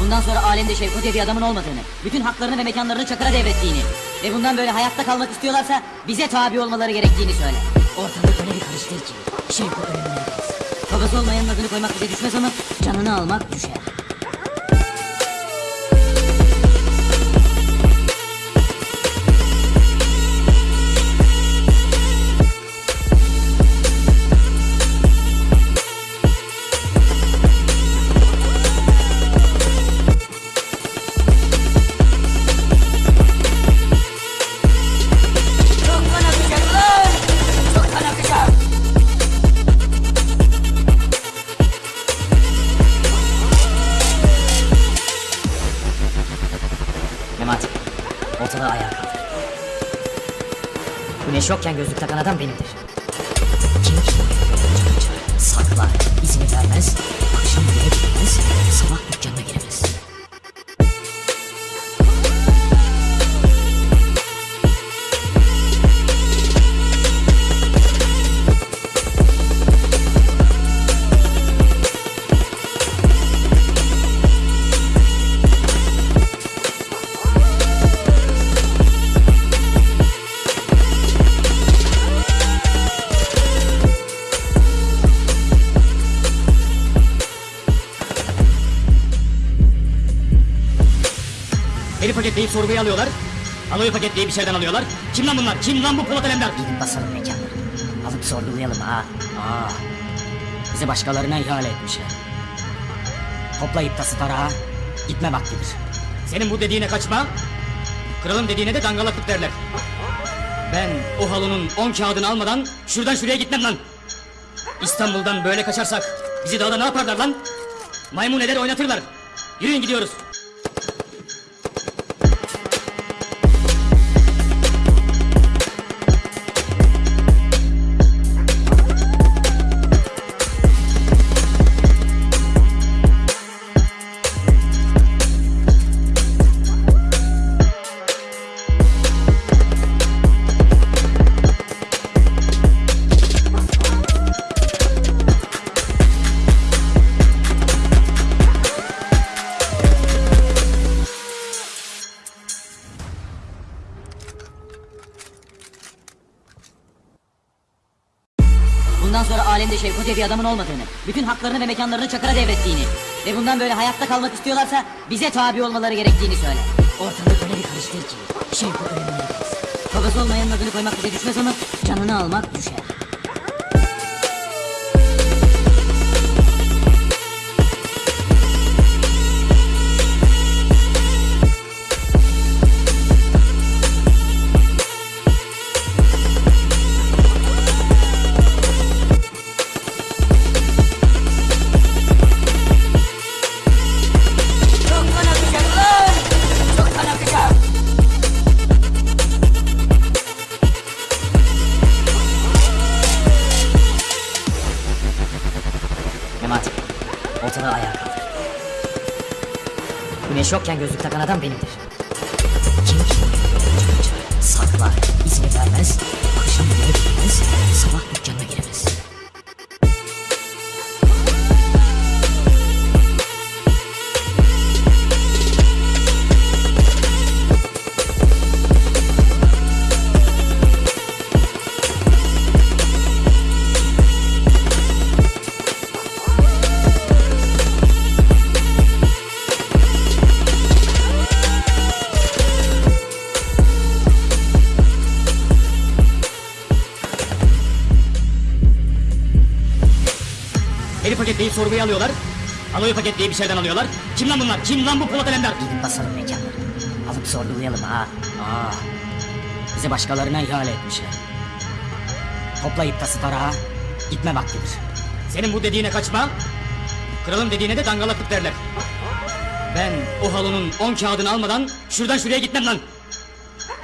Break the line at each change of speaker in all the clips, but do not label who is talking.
Bundan sonra alemde Şevko diye bir adamın olmadığını, bütün haklarını ve mekanlarını Çakır'a devrettiğini ve bundan böyle hayatta kalmak istiyorlarsa bize tabi olmaları gerektiğini söyle. Ortalık öyle bir karıştır ki Şevko ölümüne. Babası olmayanın adını koymak bize düşmez ama canını almak düşer. Ortalığı ayağa kaldır. Güneş yokken gözlük takan adam benimdir. Kim ki? Saklar, izini vermez, akşam eve gitmez, sabah dükkanına giremez.
Beni paketleyip sorguya alıyorlar. Aloyu paketleyip içeriden alıyorlar. Kim lan bunlar? Kim lan bu Polat Alemdar?
Gidip basalım mekanları. Alıp sorgulayalım ha. Aa, bizi başkalarına ihale etmişler. Toplayıp tası tarağa gitme vaktidir.
Senin bu dediğine kaçma. Kralın dediğine de dangalaklık derler. Ben o halının on kağıdını almadan şuradan şuraya gitmem lan. İstanbul'dan böyle kaçarsak bizi dağda ne yaparlar lan? Maymun eder oynatırlar. Yürüyün gidiyoruz.
Alemde Şevko diye bir adamın olmadığını, bütün haklarını ve mekanlarını Çakır'a devrettiğini ve bundan böyle hayatta kalmak istiyorlarsa bize tabi olmaları gerektiğini söyle. Ortalık öyle bir karıştır ki Şevko gideriz. Babası olmayanın adını koymak bize düşmez ama canını almak düşer. Güneş yokken gözlük takan adam benimdir. Kim ki? Saklar, izini vermez, akşam eve gitmez, sabah dükkanına giremez.
Paketleyip sorguya alıyorlar. Aloyu paketleyip içeriden alıyorlar. Kim lan bunlar? Kim lan bu Polat Alemdar?
Gidip basalım mekanları. Alıp sorgulayalım ha. Aa, bizi başkalarına ihale etmişler. Toplayıp tası tarağa gitme vaktidir.
Senin bu dediğine kaçma. Kralın dediğine de dangalaklık derler. Ben o halının on kağıdını almadan şuradan şuraya gitmem lan.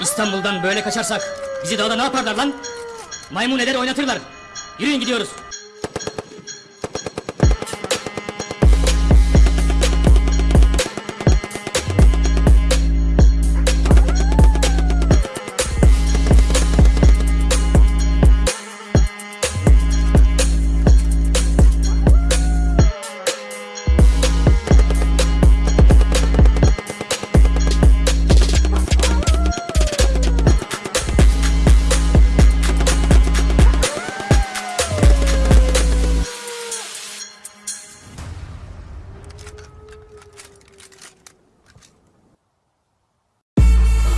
İstanbul'dan böyle kaçarsak bizi dağda ne yaparlar lan? Maymun eder oynatırlar. Yürüyün gidiyoruz.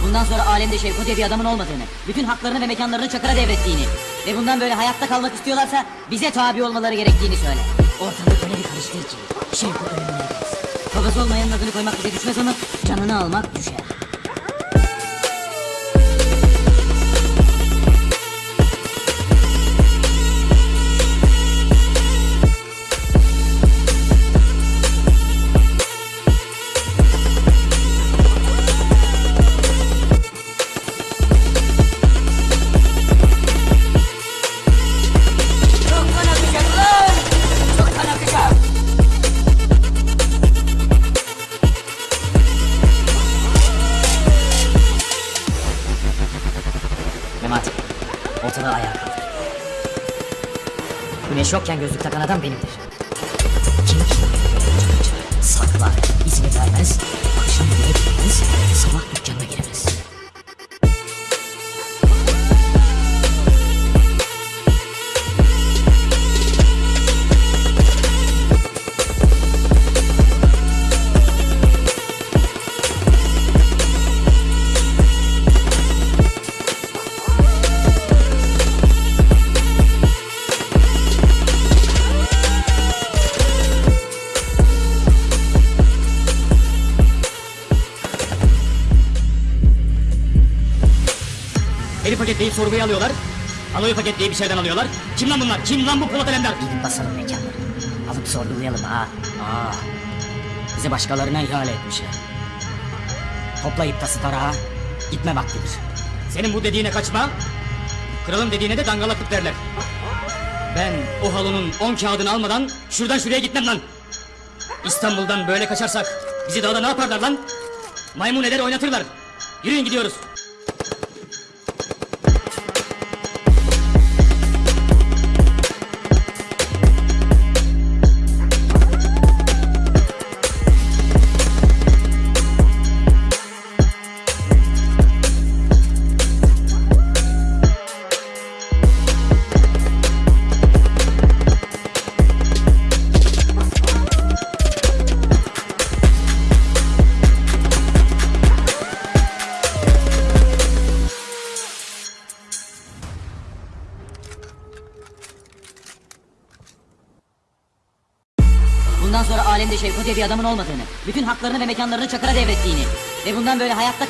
Bundan sonra alemde Şevko diye bir adamın olmadığını, bütün haklarını ve mekanlarını Çakır'a devrettiğini ve bundan böyle hayatta kalmak istiyorlarsa bize tabi olmaları gerektiğini söyle. Ortalık öyle bir karıştır ki Şevko ölümüne gelsin. Babası olmayanın adını koymak bize düşmez ama canını almak düşer. Ortalığı ayağa kaldır. Güneş yokken gözlük takan adam benimdir. Kim kim saklar, izini vermez, akşam eve girmez,
Beni paketleyip sorguya alıyorlar. Aloyu paketleyip içeriden alıyorlar. Kim lan bunlar? Kim lan bu Polat Alemdar?
Gidip basalım mekanları. Alıp sorgulayalım ha.
Aa, bizi başkalarına ihale etmişler. Toplayıp tası tarağa gitme vaktidir. Senin bu dediğine kaçma, kralın dediğine de dangalaklık derler. Ben o halının on kağıdını almadan şuradan şuraya gitmem lan. İstanbul'dan böyle kaçarsak bizi dağda ne yaparlar lan? Maymun eder oynatırlar. Yürüyün gidiyoruz.
Alemde Şevko bir adamın olmadığını, bütün haklarını ve mekanlarını Çakır'a devrettiğini ve bundan böyle hayatta